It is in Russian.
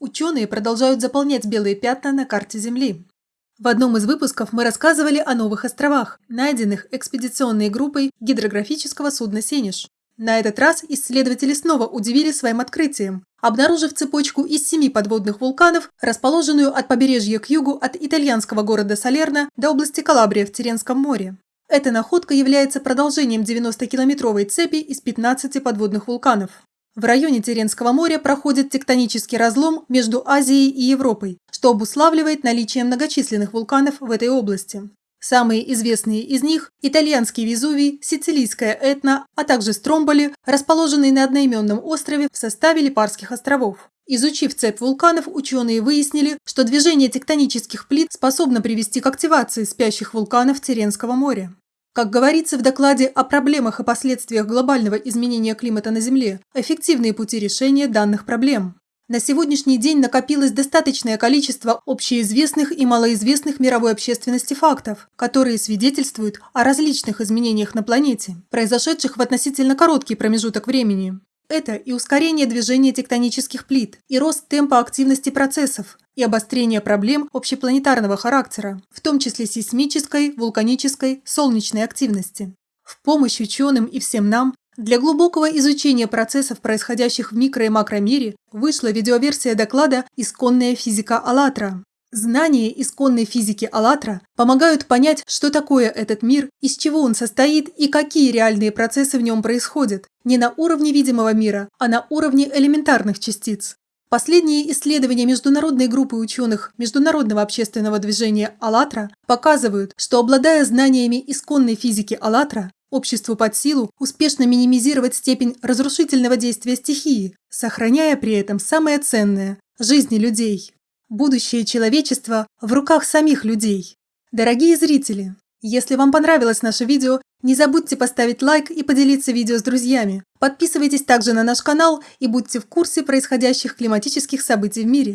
Ученые продолжают заполнять белые пятна на карте Земли. В одном из выпусков мы рассказывали о новых островах, найденных экспедиционной группой гидрографического судна «Сенеж». На этот раз исследователи снова удивили своим открытием, обнаружив цепочку из семи подводных вулканов, расположенную от побережья к югу от итальянского города Салерно до области Калабрия в Теренском море. Эта находка является продолжением 90-километровой цепи из 15 подводных вулканов. В районе Теренского моря проходит тектонический разлом между Азией и Европой, что обуславливает наличие многочисленных вулканов в этой области. Самые известные из них – итальянский Везувий, сицилийская Этна, а также Стромболи, расположенные на одноименном острове в составе Липарских островов. Изучив цепь вулканов, ученые выяснили, что движение тектонических плит способно привести к активации спящих вулканов Теренского моря. Как говорится в докладе о проблемах и последствиях глобального изменения климата на Земле, эффективные пути решения данных проблем. На сегодняшний день накопилось достаточное количество общеизвестных и малоизвестных мировой общественности фактов, которые свидетельствуют о различных изменениях на планете, произошедших в относительно короткий промежуток времени. Это и ускорение движения тектонических плит, и рост темпа активности процессов, и обострение проблем общепланетарного характера, в том числе сейсмической, вулканической, солнечной активности. В помощь ученым и всем нам для глубокого изучения процессов, происходящих в микро- и макромире, вышла видеоверсия доклада «Исконная физика АЛЛАТРА». Знания исконной физики АЛЛАТРА помогают понять, что такое этот мир, из чего он состоит и какие реальные процессы в нем происходят, не на уровне видимого мира, а на уровне элементарных частиц. Последние исследования международной группы ученых Международного общественного движения «АЛЛАТРА» показывают, что обладая знаниями исконной физики «АЛЛАТРА», обществу под силу успешно минимизировать степень разрушительного действия стихии, сохраняя при этом самое ценное – жизни людей. Будущее человечества в руках самих людей. Дорогие зрители, если вам понравилось наше видео, не забудьте поставить лайк и поделиться видео с друзьями. Подписывайтесь также на наш канал и будьте в курсе происходящих климатических событий в мире.